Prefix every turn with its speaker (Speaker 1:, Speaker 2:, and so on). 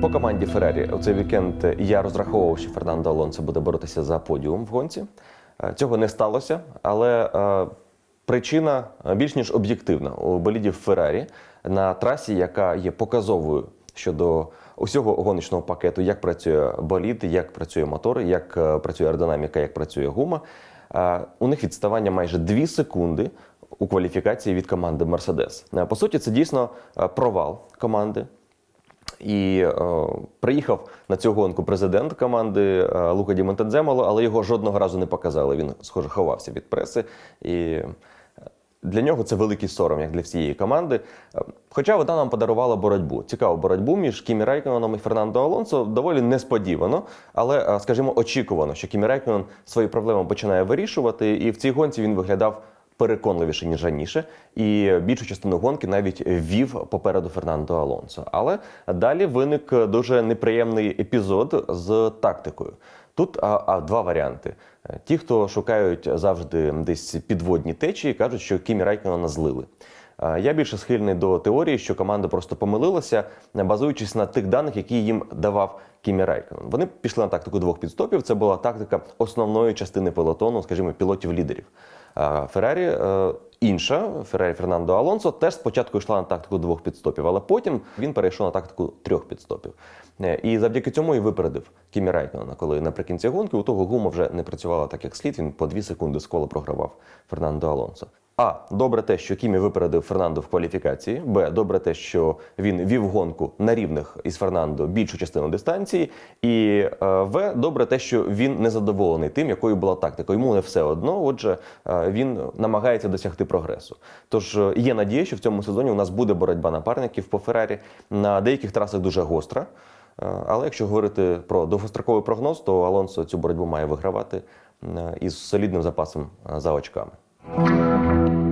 Speaker 1: По команді Феррарі у цей вікенд я розраховував, що Фернандо Алонсо буде боротися за подіум в гонці. Е, Цього не сталося, але е, причина е, більш ніж об'єктивна у болідів Феррарі на трасі, яка є показовою щодо усього гоночного пакету, як працює болід, як працює мотор, як працює аеродинаміка, як працює гума. У них відставання майже 2 секунди у кваліфікації від команди Мерседес. По суті, це дійсно провал команди. І е, приїхав на цю гонку президент команди е, Лука Ді але його жодного разу не показали. Він, схоже, ховався від преси. І е, для нього це великий сором, як для всієї команди. Е, Хоча вона нам подарувала боротьбу. Цікаву боротьбу між Кімі Райконеном і Фернандо Алонсо доволі несподівано, але, е, скажімо, очікувано, що Кімі Райконен свої проблеми починає вирішувати, і в цій гонці він виглядав переконливіше, ніж раніше, і більшу частину гонки навіть вів попереду Фернандо Алонсо. Але далі виник дуже неприємний епізод з тактикою. Тут а, а, два варіанти. Ті, хто шукають завжди десь підводні течії, кажуть, що Кімі Райконена злили. Я більше схильний до теорії, що команда просто помилилася, базуючись на тих даних, які їм давав Кімі Райконен. Вони пішли на тактику двох пітстопів. Це була тактика основної частини пелотону, скажімо, пілотів-лідерів. Феррарі е, інша, Феррарі Фернандо Алонсо, теж спочатку йшла на тактику двох підстопів, але потім він перейшов на тактику трьох підстопів. Е, І завдяки цьому і випередив Кімі Райконена, коли наприкінці гонки у того гума вже не працювала так, як слід. Він по дві секунди з кола програвав Фернандо Алонсо. А добре те, що Кімі випередив Фернандо в кваліфікації. Б. Добре те, що він вів гонку на рівних із Фернандо більшу частину дистанції. І е, В. Добре те, що він не задоволений тим, якою була тактика. Йому не все одно. Отже, е, він намагається досягти прогресу. Тож е, є надія, що в цьому сезоні у нас буде боротьба напарників по Феррарі. На деяких трасах дуже гостра. Але якщо говорити про довгостроковий прогноз, то Алонсо цю боротьбу має вигравати із солідним запасом за очками. Música